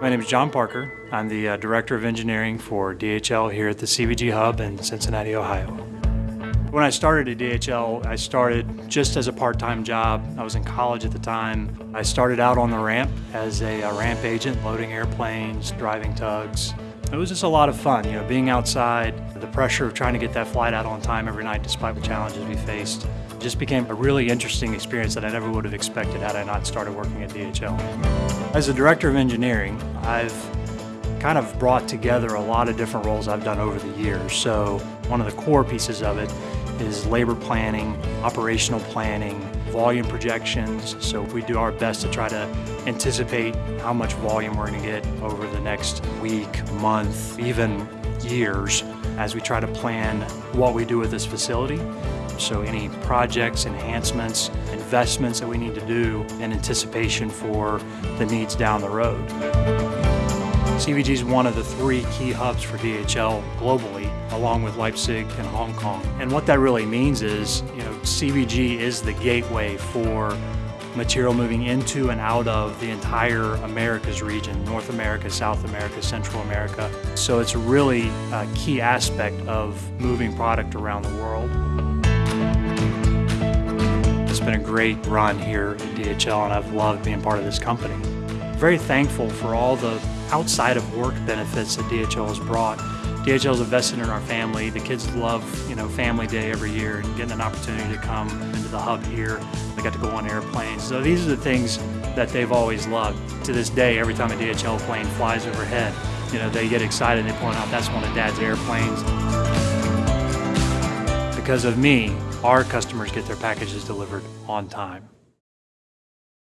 My name is John Parker. I'm the uh, Director of Engineering for DHL here at the CVG Hub in Cincinnati, Ohio. When I started at DHL, I started just as a part-time job. I was in college at the time. I started out on the ramp as a, a ramp agent, loading airplanes, driving tugs. It was just a lot of fun, you know, being outside, the pressure of trying to get that flight out on time every night despite the challenges we faced. It just became a really interesting experience that I never would have expected had I not started working at DHL. As a Director of Engineering, I've kind of brought together a lot of different roles I've done over the years. So one of the core pieces of it is labor planning, operational planning, volume projections. So we do our best to try to anticipate how much volume we're going to get over the next week, month, even years as we try to plan what we do with this facility. So any projects, enhancements, investments that we need to do in anticipation for the needs down the road. CVG is one of the three key hubs for DHL globally, along with Leipzig and Hong Kong. And what that really means is, you know, CVG is the gateway for material moving into and out of the entire Americas region, North America, South America, Central America. So it's a really uh, key aspect of moving product around the world. Been a great run here at DHL and I've loved being part of this company. Very thankful for all the outside of work benefits that DHL has brought. DHL is invested in our family. The kids love, you know, family day every year and getting an opportunity to come into the hub here. They got to go on airplanes. So these are the things that they've always loved. To this day, every time a DHL plane flies overhead, you know, they get excited and they point out that's one of Dad's airplanes. Because of me, our customers get their packages delivered on time.